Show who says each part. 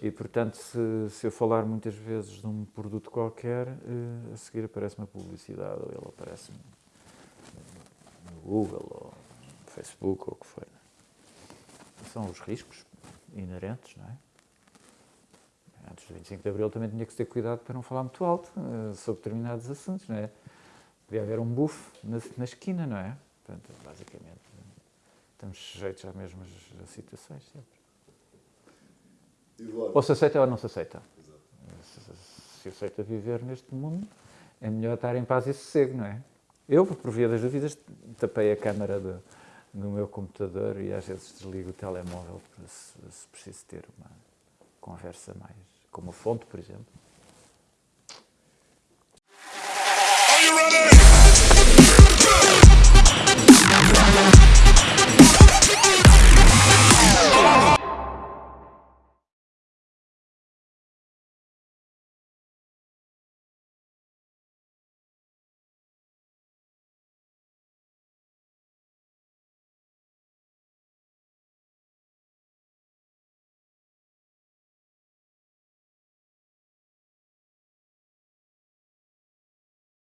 Speaker 1: E, portanto, se, se, eu falar muitas vezes de um produto qualquer, uh, a seguir aparece uma publicidade, ou ele aparece no Google, ou no Facebook, ou o que for. São os riscos inerentes, não é? Antes do 25 de Abril também tinha que ter cuidado para não falar muito alto uh, sobre determinados assuntos, não é? Devia haver um buff na, na esquina, não é? Portanto, basicamente, estamos sujeitos às mesmas situações sempre. Ou se aceita ou não se aceita. Se, aceita viver neste mundo, é melhor estar em paz e sossego, não é? Eu, por via das dúvidas, tapei a câmara do, do meu computador e às vezes desligo o telemóvel se, se preciso ter uma conversa mais, como fonte, por exemplo.